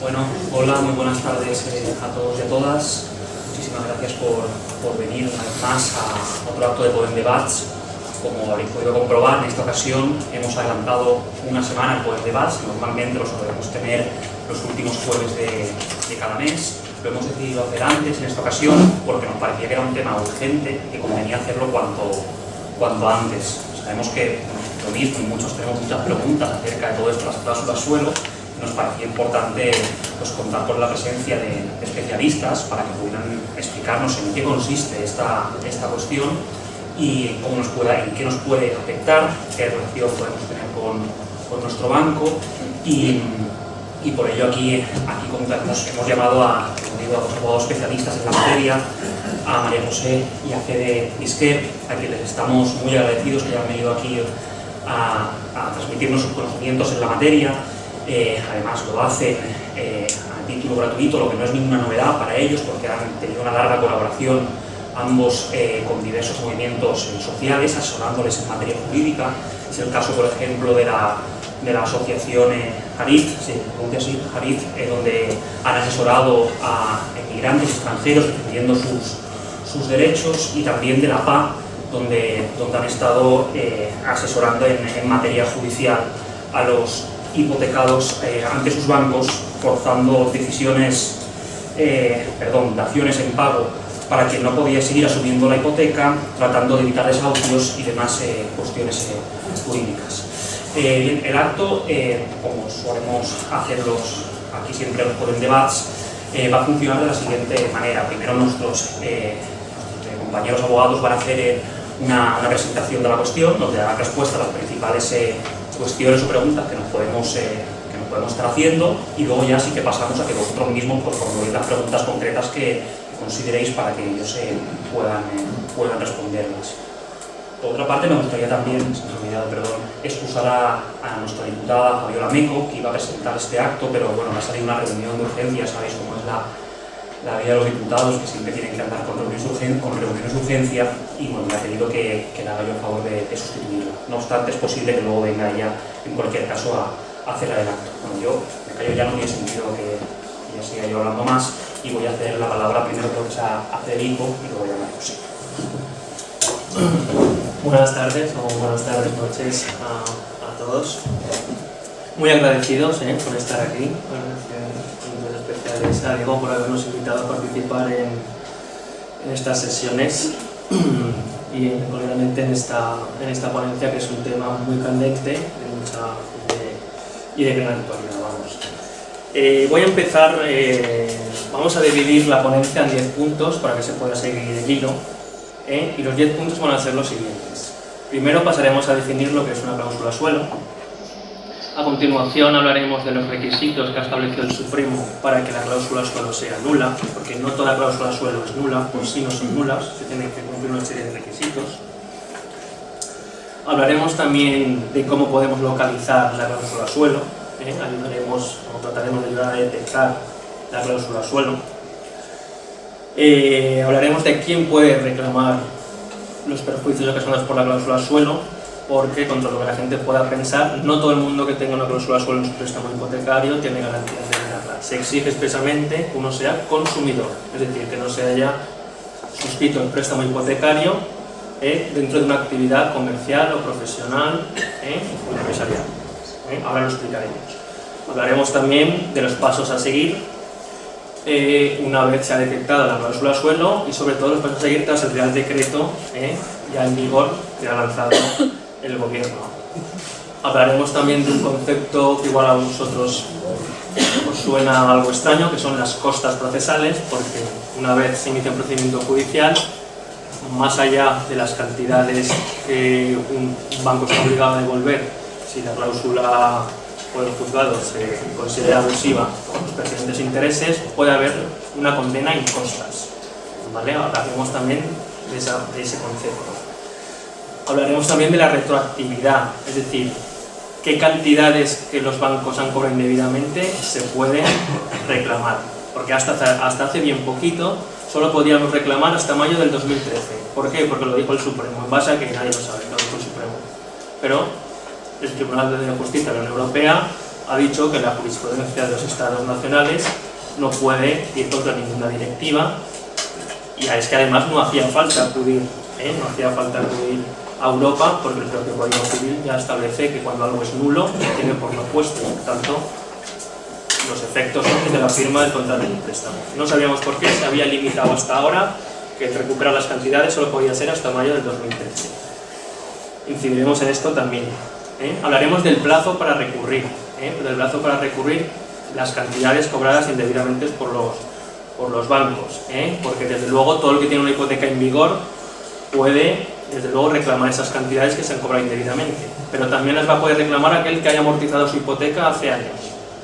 Bueno, hola, muy buenas tardes eh, a todos y a todas. Muchísimas gracias por, por, venir una vez más a otro acto de Poden Debats. Como habéis podido comprobar, en esta ocasión hemos adelantado una semana el Poden Debats. Normalmente lo solemos tener los últimos jueves de, de cada mes. Lo hemos decidido hacer antes en esta ocasión porque nos parecía que era un tema urgente y que convenía hacerlo cuanto, cuanto antes. Sabemos que lo mismo, muchos tenemos muchas preguntas acerca de todo esto, las cláusulas suelo, nos parecía importante pues, contar con la presencia de, especialistas para que pudieran explicarnos en qué consiste esta, esta cuestión y cómo nos pueda, en qué nos puede afectar, qué relación podemos tener con, con nuestro banco. Y, y, por ello aquí, aquí hemos, hemos llamado a, a dos abogados especialistas en la materia, a María José y a Fede Isquer, a quienes estamos muy agradecidos que hayan venido aquí a, a transmitirnos sus conocimientos en la materia eh, además lo hacen eh, a título gratuito, lo que no es ninguna novedad para ellos porque han tenido una larga colaboración ambos eh, con diversos movimientos sociales, asesorándoles en materia jurídica. Es el caso, por ejemplo, de la, de la asociación así, Harit donde han asesorado a emigrantes extranjeros defendiendo sus, sus derechos y también de la PA, donde, donde han estado asesorando en, en materia judicial a los hipotecados eh, ante sus bancos, forzando decisiones, eh, perdón, daciones en pago para quien no podía seguir asumiendo la hipoteca, tratando de evitar desahucios y demás eh, cuestiones jurídicas. Bien, el acto, como solemos hacerlos aquí siempre en Poden Debats, va a funcionar de la siguiente manera. Primero nuestros, compañeros abogados van a hacer una, una, presentación de la cuestión, donde darán respuesta a las principales cuestiones o preguntas que podemos, eh, que nos podemos estar haciendo y luego ya sí que pasamos a que vosotros mismos pues, formuléis las preguntas concretas que consideréis para que ellos eh, puedan, eh, puedan responderlas. Por otra parte, me gustaría también, se me ha olvidado, perdón, excusar a, a, nuestra diputada Fabiola Meco, que iba a presentar este acto, pero bueno, me ha salido una reunión de urgencia, sabéis cómo es la, la vida de los diputados, que siempre tienen que andar con reuniones, de urgencia, y bueno, me ha pedido que, que le haga yo el favor de, de, sustituirla. No obstante, es posible que luego venga ella, en cualquier caso, a, a hacer el acto. Bueno, yo, me ya no tiene sentido que, ya siga yo hablando más, y voy a ceder la palabra primero que a, a Federico, y luego a José. Buenas tardes, o buenas tardes, noches a, a todos. Muy agradecidos eh, por estar aquí especiales a Diego por habernos invitado a participar en, en estas sesiones y concretamente en esta, en esta ponencia que es un tema muy candente de mucha, de, y de gran actualidad. Vamos. Eh, voy a empezar, eh, vamos a dividir la ponencia en 10 puntos para que se pueda seguir el hilo eh, y los 10 puntos van a ser los siguientes. Primero pasaremos a definir lo que es una cláusula suelo, a continuación hablaremos de los requisitos que ha establecido el Supremo para que la cláusula suelo sea nula, porque no toda cláusula suelo es nula, por sí no son nulas, se tienen que cumplir una serie de requisitos. Hablaremos también de cómo podemos localizar la cláusula suelo, ¿eh? ayudaremos, o trataremos de ayudar a detectar la cláusula suelo. Eh, hablaremos de quién puede reclamar los perjuicios ocasionados por la cláusula suelo, porque contra lo que la gente pueda pensar, no todo el mundo que tenga una cláusula suelo en su préstamo hipotecario tiene garantías de ganarla. Se exige expresamente que uno sea consumidor, es decir, que no se haya suscrito el préstamo hipotecario eh, dentro de una actividad comercial o profesional eh, o empresarial. Eh, ahora lo explicaremos. Hablaremos también de los pasos a seguir eh, una vez se ha detectado la cláusula suelo y sobre todo los pasos a seguir tras el Real Decreto eh, ya en vigor que ha lanzado el gobierno. Hablaremos también de un concepto que igual a vosotros os suena algo extraño, que son las costas procesales, porque una vez se inicia un procedimiento judicial, más allá de las cantidades que un banco está obligado a devolver, si la cláusula por el juzgado se considera abusiva con los precedentes intereses, puede haber una condena en costas. ¿vale? Hablaremos también de ese concepto. Hablaremos también de la retroactividad, es decir, qué cantidades que los bancos han cobrado indebidamente se pueden reclamar. Porque hasta, hasta hace bien poquito solo podíamos reclamar hasta mayo del 2013. ¿Por qué? Porque lo dijo el Supremo, en base a que nadie lo sabe, lo dijo el Supremo. Pero el Tribunal de Justicia de la Unión Europea ha dicho que la jurisprudencia de los estados nacionales no puede ir contra ninguna directiva y es que además no hacía falta acudir, ¿eh? no hacía falta acudir a Europa porque el propio Código Civil ya establece que cuando algo es nulo tiene por lo opuesto, por tanto los efectos de la firma del contrato de préstamo. No sabíamos por qué, se había limitado hasta ahora que recuperar las cantidades solo podía ser hasta mayo del 2013. Incidiremos en esto también. ¿eh? Hablaremos del plazo para recurrir, ¿eh? del plazo para recurrir las cantidades cobradas indebidamente por los, por los bancos, ¿eh? porque desde luego todo el que tiene una hipoteca en vigor puede desde luego reclamar esas cantidades que se han cobrado indebidamente, pero también las va a poder reclamar aquel que haya amortizado su hipoteca hace años.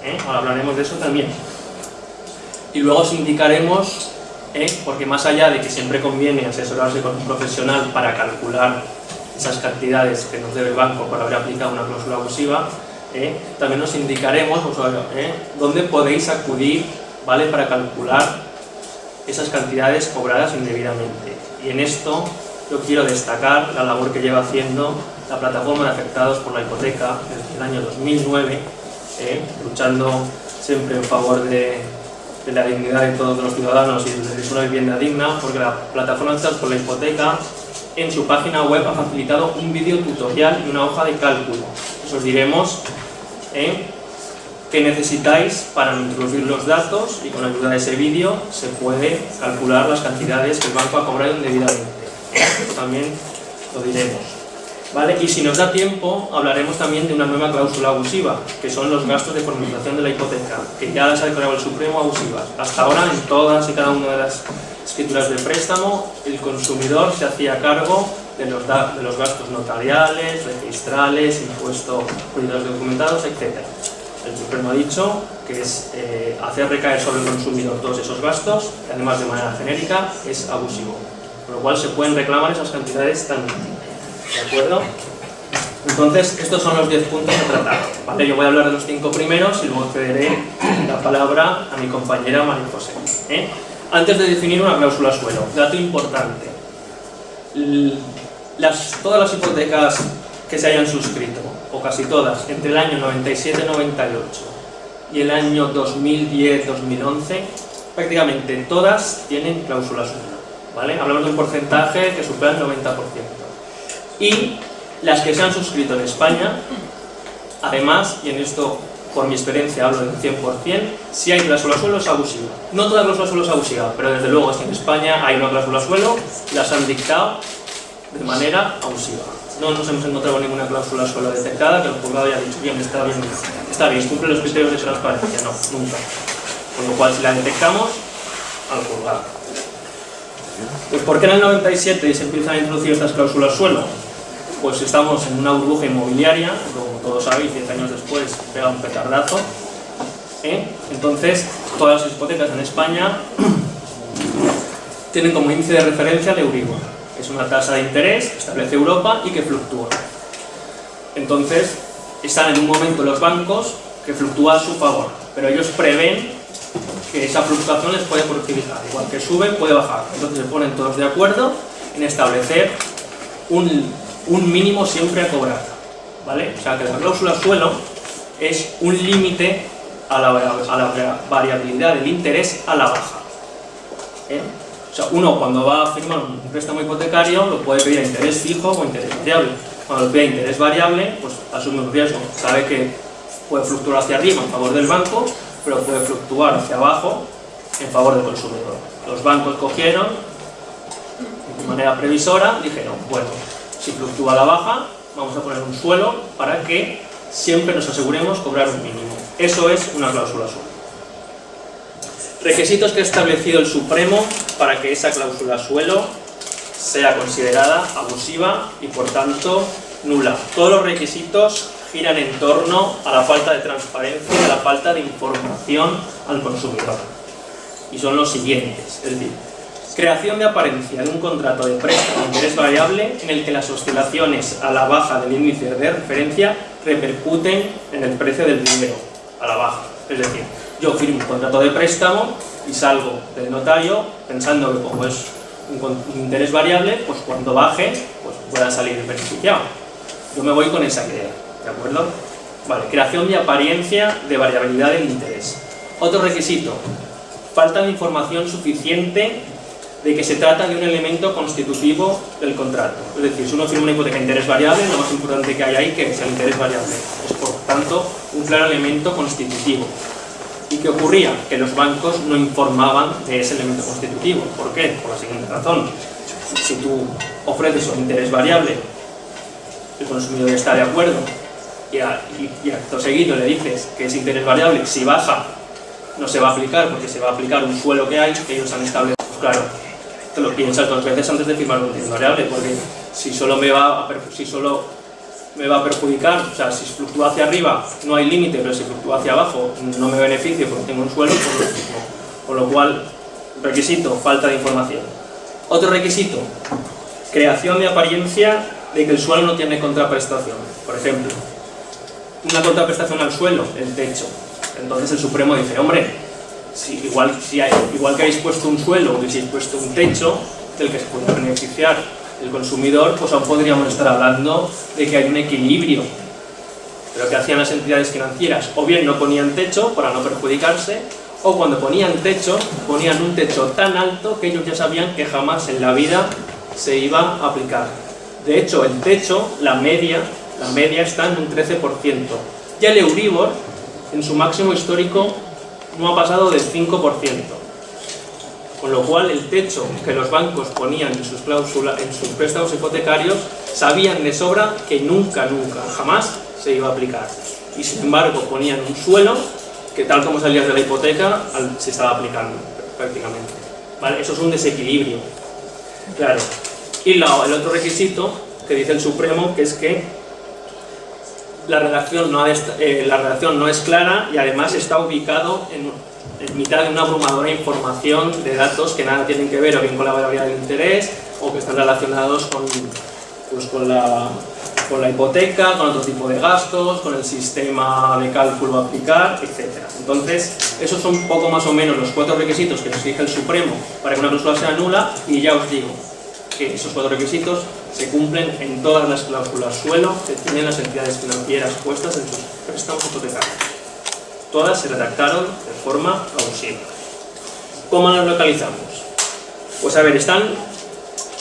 ¿eh? Ahora hablaremos de eso también. Y luego os indicaremos, ¿eh? porque más allá de que siempre conviene asesorarse con un profesional para calcular esas cantidades que nos debe el banco por haber aplicado una cláusula abusiva, ¿eh? también nos indicaremos dónde podéis acudir ¿vale? para calcular esas cantidades cobradas indebidamente. Y en esto yo quiero destacar la labor que lleva haciendo la plataforma de afectados por la hipoteca desde el año 2009 ¿eh? luchando siempre en favor de, la dignidad de todos los ciudadanos y de una vivienda digna, porque la plataforma Chats por la hipoteca en su página web ha facilitado un vídeo tutorial y una hoja de cálculo. Os diremos ¿eh? qué necesitáis para introducir los datos y con la ayuda de ese vídeo se puede calcular las cantidades que el banco ha cobrado indebidamente. También lo diremos. ¿Vale? Y si nos da tiempo, hablaremos también de una nueva cláusula abusiva, que son los gastos de formalización de la hipoteca, que ya las ha declarado el Supremo abusivas. Hasta ahora, en todas y cada una de las escrituras de préstamo, el consumidor se hacía cargo de los, de los gastos notariales, registrales, impuestos cuidados documentados, etc. El Supremo ha dicho que es eh, hacer recaer sobre el consumidor todos esos gastos, además de manera genérica es abusivo. Lo cual se pueden reclamar esas cantidades tan ¿De acuerdo? Entonces, estos son los 10 puntos a tratar. ¿vale? Yo voy a hablar de los 5 primeros y luego cederé la palabra a mi compañera María José. ¿eh? Antes de definir una cláusula suelo, dato importante. Las, todas las hipotecas que se hayan suscrito, o casi todas, entre el año 97-98 y el año 2010-2011, prácticamente todas tienen cláusula suelo. Hablamos de un porcentaje que supera el 90% y las que se han suscrito en España, además, y en esto por mi experiencia hablo del 100%, si hay cláusula suelo es abusiva. No toda cláusula suelo es abusiva, pero desde luego en España hay una cláusula suelo, las han dictado de manera abusiva. No nos hemos encontrado ninguna cláusula suelo detectada que el juzgado haya dicho, bien, está bien, está bien, cumple los criterios de transparencia. No, nunca. Con lo cual, si la detectamos, al juzgado. Pues ¿por qué en el 97 se empiezan a introducir estas cláusulas suelo? pues estamos en una burbuja inmobiliaria, como todos sabéis, 10 años después pega un petardazo. ¿eh? Entonces, todas las hipotecas en España tienen como índice de referencia el Euribor. Es una tasa de interés que establece Europa y que fluctúa. Entonces, están en un momento los bancos que fluctúa a su favor, pero ellos prevén que esa fluctuación les puede perjudicar. Igual que sube, puede bajar. Entonces se ponen todos de acuerdo en establecer un un mínimo siempre a cobrar. ¿vale? O sea que la cláusula suelo es un límite a la, variabilidad del interés a la baja. ¿eh? O sea, uno cuando va a firmar un préstamo hipotecario lo puede pedir a interés fijo o interés variable. Cuando lo pide a interés variable, pues asume un riesgo. Sabe que puede fluctuar hacia arriba en favor del banco, pero puede fluctuar hacia abajo en favor del consumidor. Los bancos cogieron, de manera previsora, dijeron, bueno, si fluctúa la baja, vamos a poner un suelo para que siempre nos aseguremos cobrar un mínimo. Eso es una cláusula suelo. Requisitos que ha establecido el Supremo para que esa cláusula suelo sea considerada abusiva y por tanto nula. Todos los requisitos giran en torno a la falta de transparencia y a la falta de información al consumidor. Y son los siguientes, es decir, Creación de apariencia de un contrato de préstamo de interés variable en el que las oscilaciones a la baja del índice de referencia repercuten en el precio del dinero, a la baja. Es decir, yo firmo un contrato de préstamo y salgo del notario pensando que como es un interés variable, pues cuando baje, pues pueda salir beneficiado. Yo me voy con esa idea, ¿de acuerdo? Vale, creación de apariencia de variabilidad del interés. Otro requisito, falta de información suficiente de que se trata de un elemento constitutivo del contrato. Es decir, si uno firma una hipoteca de interés variable, lo más importante que hay ahí que es el interés variable. Es por tanto un claro elemento constitutivo. ¿Y qué ocurría? Que los bancos no informaban de ese elemento constitutivo. ¿Por qué? Por la siguiente razón. Si tú ofreces un interés variable, el consumidor está de acuerdo y, y, acto seguido le dices que ese interés variable, si baja, no se va a aplicar porque se va a aplicar un suelo que hay que ellos han establecido. Pues claro, te lo piensas dos veces antes de firmar un interés variable porque si solo me va a, si solo me va a perjudicar, o sea, si fluctúa hacia arriba no hay límite, pero si fluctúa hacia abajo no me beneficio porque tengo un suelo, pues con lo cual, requisito, falta de información. Otro requisito, creación de apariencia de que el suelo no tiene contraprestación. Por ejemplo, una contraprestación al suelo, el techo. Entonces el Supremo dice, hombre, si, igual, si hay, igual que habéis puesto un suelo o que habéis puesto un techo del que se puede beneficiar el consumidor, pues aún podríamos estar hablando de que hay un equilibrio. Pero que hacían las entidades financieras? O bien no ponían techo para no perjudicarse, o cuando ponían techo, ponían un techo tan alto que ellos ya sabían que jamás en la vida se iba a aplicar. De hecho, el techo, la media, la media está en un 13%. Ya el Euribor, en su máximo histórico, no ha pasado del 5%. Con lo cual, el techo que los bancos ponían en sus, cláusulas, en sus préstamos hipotecarios, sabían de sobra que nunca, nunca, jamás se iba a aplicar. Y sin embargo, ponían un suelo que tal como salías de la hipoteca, se estaba aplicando prácticamente. ¿Vale? Eso es un desequilibrio. Claro. Y el otro requisito que dice el Supremo, que es que la redacción no, eh, la redacción no es clara y además está ubicado en, mitad de una abrumadora información de datos que nada tienen que ver o bien con la variabilidad del interés o que están relacionados con, pues, con, la, con la hipoteca, con otro tipo de gastos, con el sistema de cálculo a aplicar, etc. Entonces, esos son poco más o menos los cuatro requisitos que nos exige el Supremo para que una cláusula sea nula y ya os digo, que esos cuatro requisitos se cumplen en todas las cláusulas suelo que tienen las entidades financieras puestas en sus préstamos hipotecarios. Todas se redactaron de forma plausible. ¿Cómo las localizamos? Pues a ver, están,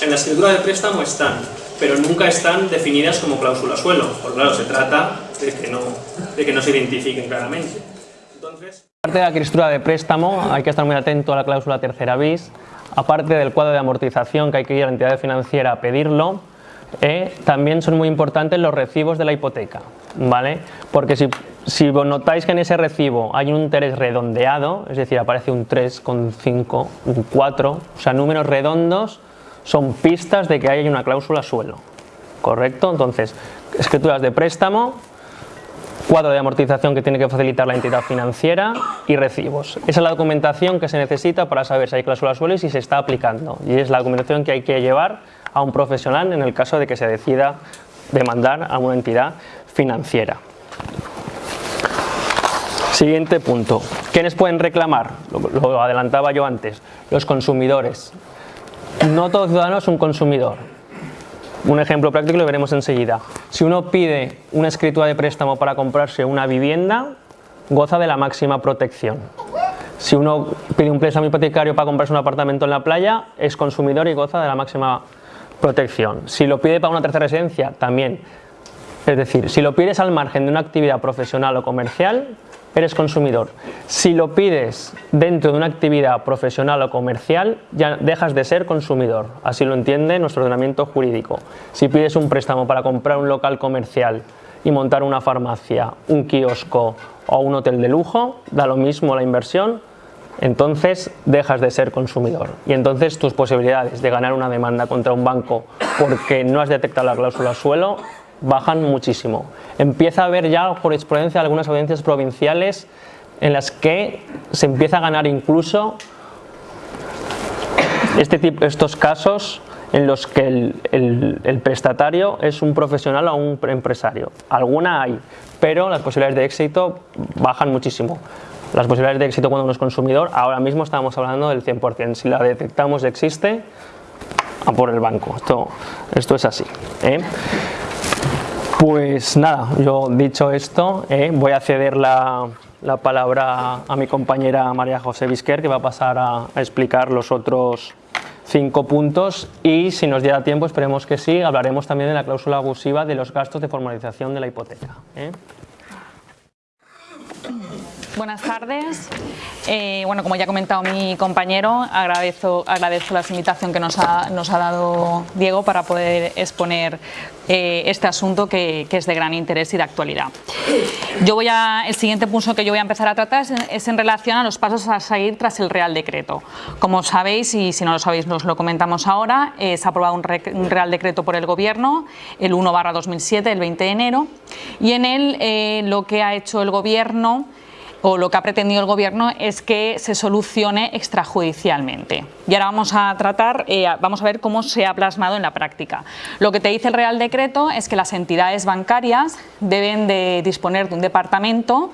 en la escritura de préstamo están, pero nunca están definidas como cláusula suelo, porque claro, se trata de que no, de que no se identifiquen claramente. Entonces... Aparte de la escritura de préstamo, hay que estar muy atento a la cláusula tercera bis, aparte del cuadro de amortización que hay que ir a la entidad financiera a pedirlo, eh, también son muy importantes los recibos de la hipoteca, ¿vale? Porque si, si notáis que en ese recibo hay un interés redondeado, es decir, aparece un 3,5, un 4, o sea, números redondos son pistas de que hay una cláusula suelo, ¿correcto? Entonces, escrituras de préstamo, cuadro de amortización que tiene que facilitar la entidad financiera y recibos. Esa es la documentación que se necesita para saber si hay cláusula suelo y si se está aplicando. Y es la documentación que hay que llevar a un profesional en el caso de que se decida demandar a una entidad financiera. Siguiente punto. ¿Quiénes pueden reclamar? Lo, adelantaba yo antes. Los consumidores. No todo ciudadano es un consumidor un ejemplo práctico lo veremos enseguida. Si uno pide una escritura de préstamo para comprarse una vivienda, goza de la máxima protección. Si uno pide un préstamo hipotecario para comprarse un apartamento en la playa, es consumidor y goza de la máxima protección. Si lo pide para una tercera residencia, también. Es decir, si lo pides al margen de una actividad profesional o comercial, eres consumidor. Si lo pides dentro de una actividad profesional o comercial, ya dejas de ser consumidor. Así lo entiende nuestro ordenamiento jurídico. Si pides un préstamo para comprar un local comercial y montar una farmacia, un kiosco o un hotel de lujo, da lo mismo la inversión, entonces dejas de ser consumidor. Y entonces tus posibilidades de ganar una demanda contra un banco porque no has detectado la cláusula suelo bajan muchísimo. Empieza a haber ya por experiencia algunas audiencias provinciales en las que se empieza a ganar incluso este tipo, estos casos en los que el, el, prestatario es un profesional o un empresario. Alguna hay, pero las posibilidades de éxito bajan muchísimo. Las posibilidades de éxito cuando uno es consumidor, ahora mismo estamos hablando del 100%. Si la detectamos existe, a por el banco. Esto, esto es así. ¿eh? Pues nada, yo dicho esto, eh, voy a ceder la, la, palabra a mi compañera María José Vizquer, que va a pasar a, a, explicar los otros cinco puntos y si nos diera tiempo, esperemos que sí, hablaremos también de la cláusula abusiva de los gastos de formalización de la hipoteca. ¿eh? Buenas tardes. Eh, bueno, como ya ha comentado mi compañero, agradezco, agradezco la invitación que nos ha, nos ha dado Diego para poder exponer eh, este asunto que, que, es de gran interés y de actualidad. Yo voy a, el siguiente punto que yo voy a empezar a tratar es, es, en relación a los pasos a seguir tras el Real Decreto. Como sabéis, y si no lo sabéis nos lo comentamos ahora, eh, se ha aprobado un, un, Real Decreto por el Gobierno, el 1 2007, el 20 de enero, y en él eh, lo que ha hecho el Gobierno o lo que ha pretendido el Gobierno es que se solucione extrajudicialmente. Y ahora vamos a tratar, eh, vamos a ver cómo se ha plasmado en la práctica. Lo que te dice el Real Decreto es que las entidades bancarias deben de disponer de un departamento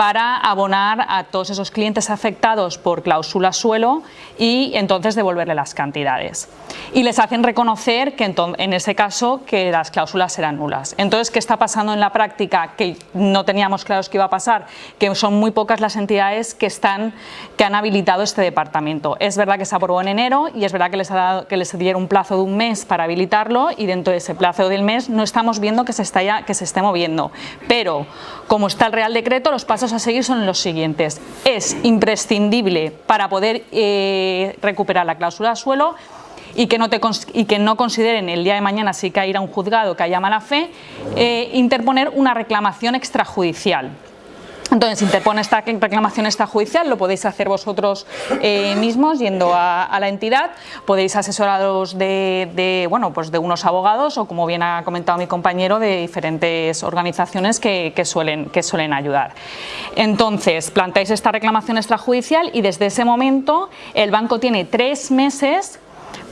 para abonar a todos esos clientes afectados por cláusula suelo y entonces devolverle las cantidades. Y les hacen reconocer que en ese caso que las cláusulas serán nulas. Entonces, ¿qué está pasando en la práctica? Que no teníamos claros que iba a pasar, que son muy pocas las entidades que, están, que han habilitado este departamento. Es verdad que se aprobó en enero y es verdad que les, ha dado, que les dieron un plazo de un mes para habilitarlo y dentro de ese plazo del mes no estamos viendo que se, está ya, que se esté moviendo. Pero, como está el Real Decreto, los pasos a seguir son los siguientes. Es imprescindible para poder eh, recuperar la cláusula de suelo y que, no te, y que no consideren el día de mañana si que ir a un juzgado que haya mala fe, eh, interponer una reclamación extrajudicial. Entonces, interpone esta reclamación extrajudicial, lo podéis hacer vosotros eh, mismos yendo a, la entidad, podéis asesoraros de, bueno, pues de unos abogados o, como bien ha comentado mi compañero, de diferentes organizaciones que, suelen, que suelen ayudar. Entonces, planteáis esta reclamación extrajudicial y desde ese momento el banco tiene tres meses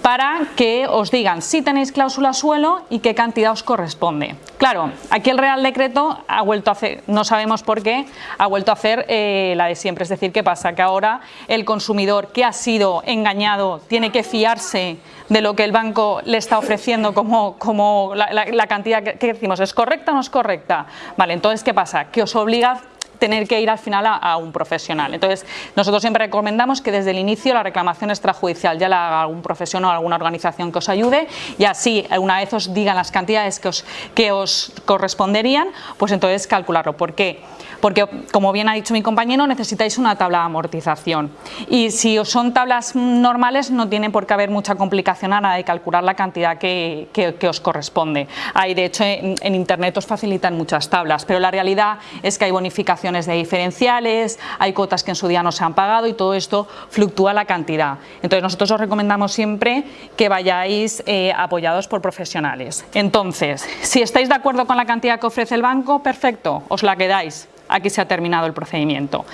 para que os digan si tenéis cláusula suelo y qué cantidad os corresponde. Claro, aquí el Real Decreto ha vuelto a hacer, no sabemos por qué, ha vuelto a hacer eh, la de siempre, es decir, ¿qué pasa? Que ahora el consumidor que ha sido engañado tiene que fiarse de lo que el banco le está ofreciendo como, como la, cantidad que, que decimos, ¿es correcta o no es correcta? Vale, entonces, ¿qué pasa? Que os obliga tener que ir al final a, un profesional. Entonces, nosotros siempre recomendamos que desde el inicio la reclamación extrajudicial ya la haga algún profesional o alguna organización que os ayude y así, una vez os digan las cantidades que os, que os corresponderían, pues entonces calcularlo. ¿Por qué? porque como bien ha dicho mi compañero necesitáis una tabla de amortización y si son tablas normales no tiene por qué haber mucha complicación a la de calcular la cantidad que, que, os corresponde. Hay de hecho en, en, internet os facilitan muchas tablas pero la realidad es que hay de diferenciales, hay cuotas que en su día no se han pagado y todo esto fluctúa la cantidad. Entonces nosotros os recomendamos siempre que vayáis eh, apoyados por profesionales. Entonces, si estáis de acuerdo con la cantidad que ofrece el banco, perfecto, os la quedáis aquí se ha terminado el procedimiento.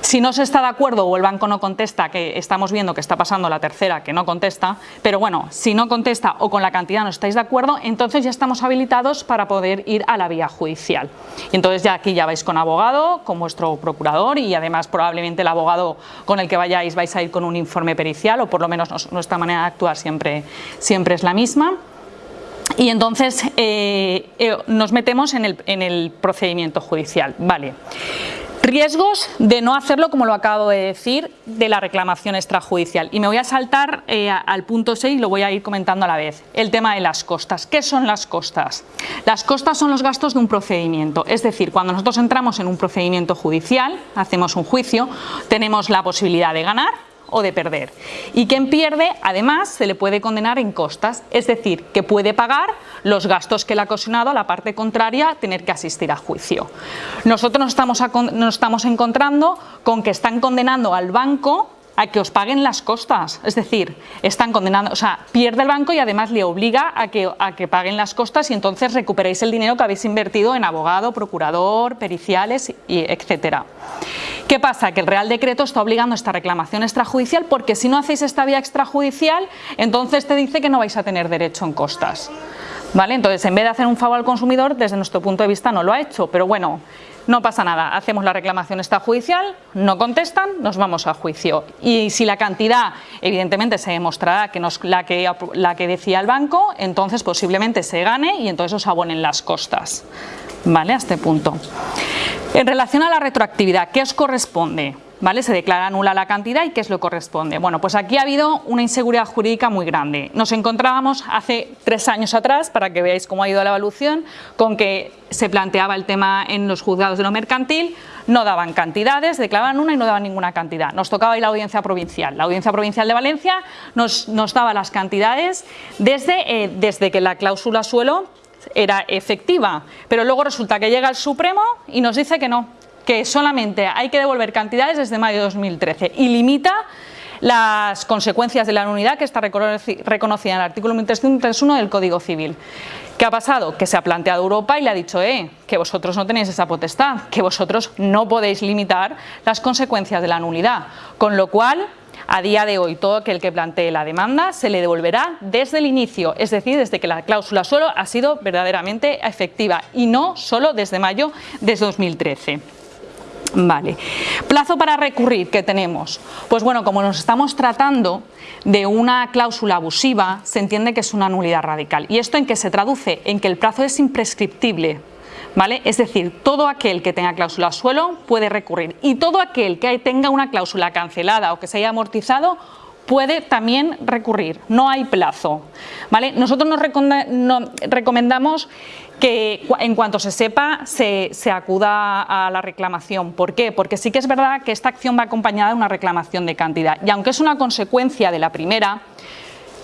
Si no se está de acuerdo o el banco no contesta, que estamos viendo que está pasando la tercera que no contesta, pero bueno, si no contesta o con la cantidad no estáis de acuerdo, entonces ya estamos habilitados para poder ir a la vía judicial. Y entonces ya aquí ya vais con abogado, con vuestro procurador y además probablemente el abogado con el que vayáis vais a ir con un informe pericial o por lo menos nuestra manera de actuar siempre, siempre es la misma. Y entonces eh, eh, nos metemos en el, en el, procedimiento judicial. Vale. Riesgos de no hacerlo, como lo acabo de decir, de la reclamación extrajudicial. Y me voy a saltar eh, al punto 6 y lo voy a ir comentando a la vez. El tema de las costas. ¿Qué son las costas? Las costas son los gastos de un procedimiento. Es decir, cuando nosotros entramos en un procedimiento judicial, hacemos un juicio, tenemos la posibilidad de ganar o de perder. Y quien pierde, además, se le puede condenar en costas, es decir, que puede pagar los gastos que le ha ocasionado a la parte contraria tener que asistir a juicio. Nosotros nos estamos, nos estamos encontrando con que están condenando al banco a que os paguen las costas, es decir, están condenando, o sea, pierde el banco y además le obliga a que, a que paguen las costas y entonces recuperéis el dinero que habéis invertido en abogado, procurador, periciales, y etcétera. ¿Qué pasa? Que el Real Decreto está obligando esta reclamación extrajudicial porque si no hacéis esta vía extrajudicial, entonces te dice que no vais a tener derecho en costas. ¿Vale? Entonces, en vez de hacer un favor al consumidor, desde nuestro punto de vista no lo ha hecho, pero bueno, no pasa nada, hacemos la reclamación extrajudicial, no contestan, nos vamos a juicio. Y si la cantidad, evidentemente, se demostrará que no es la que, la que decía el banco, entonces posiblemente se gane y entonces os abonen las costas. ¿Vale? A este punto. En relación a la retroactividad, ¿qué os corresponde? ¿Vale? Se declara nula la cantidad y ¿qué es lo que corresponde? Bueno, pues aquí ha habido una inseguridad jurídica muy grande. Nos encontrábamos hace tres años atrás, para que veáis cómo ha ido la evolución, con que se planteaba el tema en los juzgados de lo mercantil, no daban cantidades, declaraban una y no daban ninguna cantidad. Nos tocaba ir la audiencia provincial. La audiencia provincial de Valencia nos, daba las cantidades eh, desde que la cláusula suelo era efectiva, pero luego resulta que llega el Supremo y nos dice que no, que solamente hay que devolver cantidades desde mayo de 2013 y limita las consecuencias de la nulidad que está reconocida en el artículo 1331 del Código Civil. ¿Qué ha pasado? Que se ha planteado Europa y le ha dicho eh, que vosotros no tenéis esa potestad, que vosotros no podéis limitar las consecuencias de la nulidad, con lo cual a día de hoy, todo aquel que plantee la demanda se le devolverá desde el inicio, es decir, desde que la cláusula suelo ha sido verdaderamente efectiva y no solo desde mayo de 2013. Vale. Plazo para recurrir que tenemos. Pues bueno, como nos estamos tratando de una cláusula abusiva, se entiende que es una nulidad radical. ¿Y esto en qué se traduce? En que el plazo es imprescriptible. ¿Vale? Es decir, todo aquel que tenga cláusula suelo puede recurrir y todo aquel que tenga una cláusula cancelada o que se haya amortizado puede también recurrir, no hay plazo. ¿vale? Nosotros nos recomendamos que en cuanto se sepa se, se, acuda a la reclamación. ¿Por qué? Porque sí que es verdad que esta acción va acompañada de una reclamación de cantidad y aunque es una consecuencia de la primera,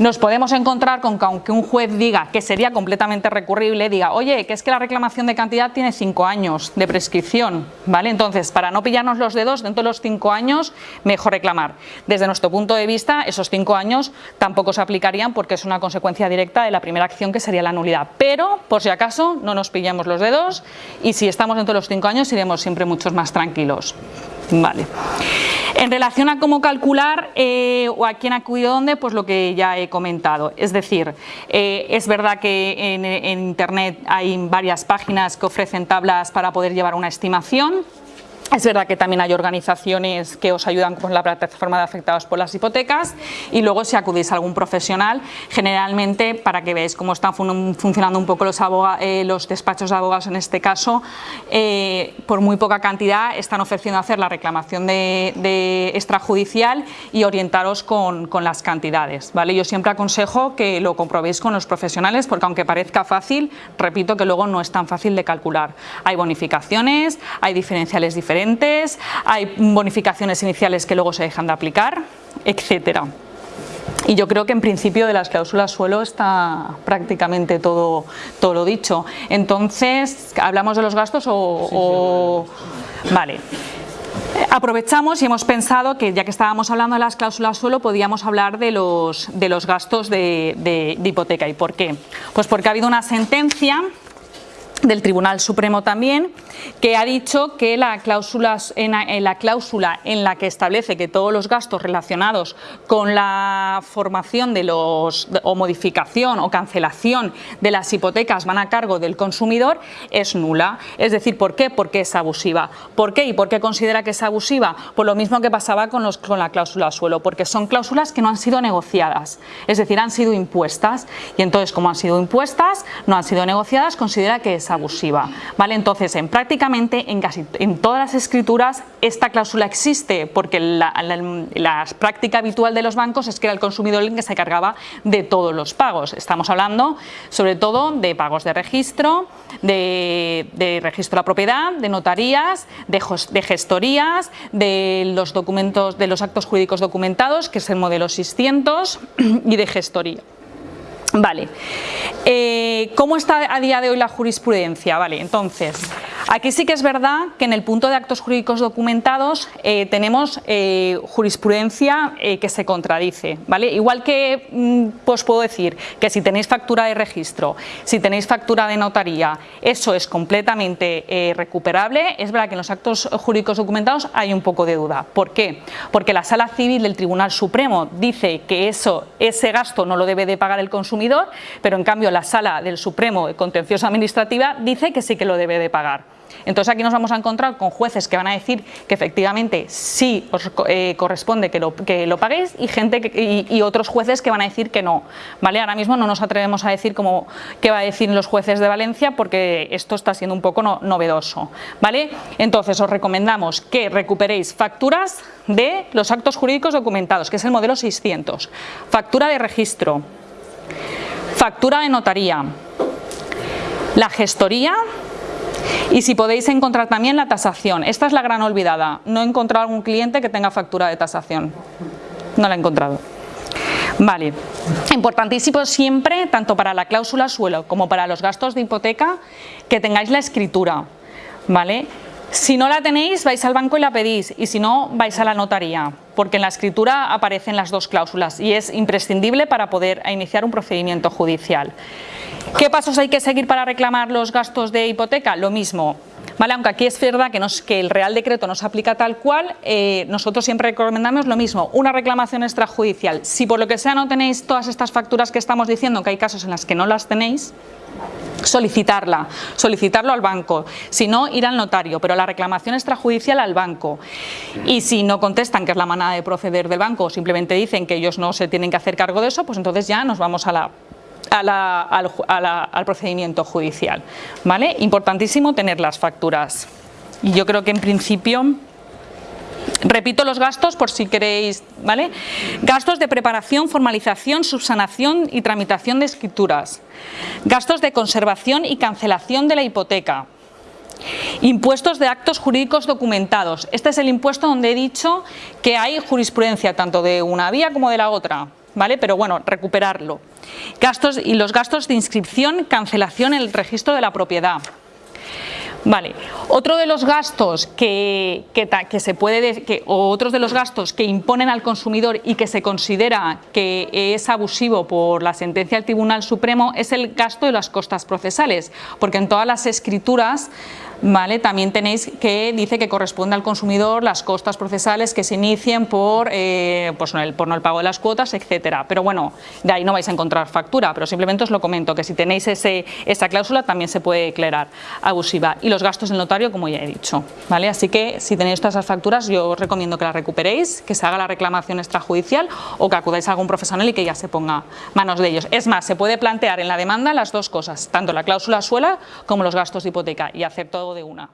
nos podemos encontrar con que aunque un juez diga que sería completamente recurrible, diga, oye, que es que la reclamación de cantidad tiene cinco años de prescripción, ¿vale? Entonces, para no pillarnos los dedos, dentro de los cinco años, mejor reclamar. Desde nuestro punto de vista, esos cinco años tampoco se aplicarían porque es una consecuencia directa de la primera acción que sería la nulidad. Pero, por si acaso, no nos pillamos los dedos y si estamos dentro de los cinco años, iremos siempre muchos más tranquilos. Vale. En relación a cómo calcular eh, o a quién acudió dónde, pues lo que ya he comentado. Es decir, eh, es verdad que en, en Internet hay varias páginas que ofrecen tablas para poder llevar una estimación. Es verdad que también hay organizaciones que os ayudan con la plataforma de afectados por las hipotecas y luego si acudís a algún profesional, generalmente para que veáis cómo están funcionando un poco los, eh, los despachos de abogados en este caso, eh, por muy poca cantidad están ofreciendo hacer la reclamación de, extrajudicial y orientaros con, con, las cantidades. ¿vale? Yo siempre aconsejo que lo comprobéis con los profesionales porque aunque parezca fácil, repito que luego no es tan fácil de calcular. Hay bonificaciones, hay diferenciales diferentes hay bonificaciones iniciales que luego se dejan de aplicar, etcétera. Y yo creo que en principio de las cláusulas suelo está prácticamente todo, todo lo dicho. Entonces, ¿hablamos de los gastos o...? Vale. Aprovechamos y hemos pensado que ya que estábamos hablando de las cláusulas suelo podíamos hablar de los, de los gastos de, de hipoteca. ¿Y por qué? Pues porque ha habido una sentencia del Tribunal Supremo también, que ha dicho que la cláusula, en, la cláusula en la que establece que todos los gastos relacionados con la formación de los o modificación o cancelación de las hipotecas van a cargo del consumidor es nula. Es decir, ¿por qué? Porque es abusiva. ¿Por qué? ¿Y por qué considera que es abusiva? Por lo mismo que pasaba con, los, con la cláusula suelo, porque son cláusulas que no han sido negociadas, es decir, han sido impuestas y entonces como han sido impuestas, no han sido negociadas, considera que es abusiva. ¿Vale? Entonces, en prácticamente en casi en todas las escrituras esta cláusula existe porque la, práctica habitual de los bancos es que era el consumidor el que se cargaba de todos los pagos. Estamos hablando sobre todo de pagos de registro, de, registro de la propiedad, de notarías, de, de gestorías, de los documentos, de los actos jurídicos documentados, que es el modelo 600, y de gestoría. Vale, eh, ¿cómo está a día de hoy la jurisprudencia? Vale, entonces, aquí sí que es verdad que en el punto de actos jurídicos documentados eh, tenemos eh, jurisprudencia que se contradice, ¿vale? Igual que, mm, pues puedo decir que si tenéis factura de registro, si tenéis factura de notaría, eso es completamente recuperable, es verdad que en los actos jurídicos documentados hay un poco de duda. ¿Por qué? Porque la Sala Civil del Tribunal Supremo dice que eso, ese gasto no lo debe de pagar el consumidor pero en cambio la Sala del Supremo de Contencioso Administrativa dice que sí que lo debe de pagar. Entonces aquí nos vamos a encontrar con jueces que van a decir que efectivamente sí os eh, corresponde que lo, que lo paguéis y, gente y, otros jueces que van a decir que no. ¿vale? Ahora mismo no nos atrevemos a decir cómo, qué va a decir los jueces de Valencia porque esto está siendo un poco no- novedoso. ¿vale? Entonces os recomendamos que recuperéis facturas de los actos jurídicos documentados, que es el modelo 600, factura de registro, factura de notaría, la gestoría y si podéis encontrar también la tasación. Esta es la gran olvidada. No he encontrado algún cliente que tenga factura de tasación. No la he encontrado. Vale, importantísimo siempre, tanto para la cláusula suelo como para los gastos de hipoteca, que tengáis la escritura, ¿vale? Si no la tenéis, vais al banco y la pedís, y si no, vais a la notaría, porque en la escritura aparecen las dos cláusulas y es imprescindible para poder iniciar un procedimiento judicial. ¿Qué pasos hay que seguir para reclamar los gastos de hipoteca? Lo mismo. ¿Vale? Aunque aquí es verdad que, nos- el Real Decreto no se aplica tal cual, eh, nosotros siempre recomendamos lo mismo, una reclamación extrajudicial. Si por lo que sea no tenéis todas estas facturas que estamos diciendo, que hay casos en las que no las tenéis, solicitarla, solicitarlo al banco, si no ir al notario, pero la reclamación extrajudicial al banco. Y si no contestan que es la manera de proceder del banco o simplemente dicen que ellos no se tienen que hacer cargo de eso, pues entonces ya nos vamos a la a la- al, a la- al procedimiento judicial. ¿vale? Importantísimo tener las facturas. Y yo creo que en principio Repito los gastos por si queréis, ¿vale? Gastos de preparación, formalización, subsanación y tramitación de escrituras. Gastos de conservación y cancelación de la hipoteca. Impuestos de actos jurídicos documentados. Este es el impuesto donde he dicho que hay jurisprudencia tanto de una vía como de la otra, ¿vale? Pero bueno, recuperarlo. Gastos y los gastos de inscripción, cancelación en el registro de la propiedad. Vale, otro de los gastos que, que que se puede, de- que, o otros de los gastos que imponen al consumidor y que se considera que es abusivo por la sentencia del Tribunal Supremo es el gasto de las costas procesales, porque en todas las escrituras Vale, también tenéis que dice que corresponde al consumidor las costas procesales que se inicien por, eh, pues no, el, por el pago de las cuotas, etcétera. Pero bueno, de ahí no vais a encontrar factura, pero simplemente os lo comento, que si tenéis ese, esa cláusula también se puede declarar abusiva. Y los gastos del notario, como ya he dicho. ¿vale? Así que si tenéis todas esas facturas, yo os recomiendo que las recuperéis, que se haga la reclamación extrajudicial o que acudáis a algún profesional y que ya se ponga manos de ellos. Es más, se puede plantear en la demanda las dos cosas, tanto la cláusula suela como los gastos de hipoteca y hacer de una.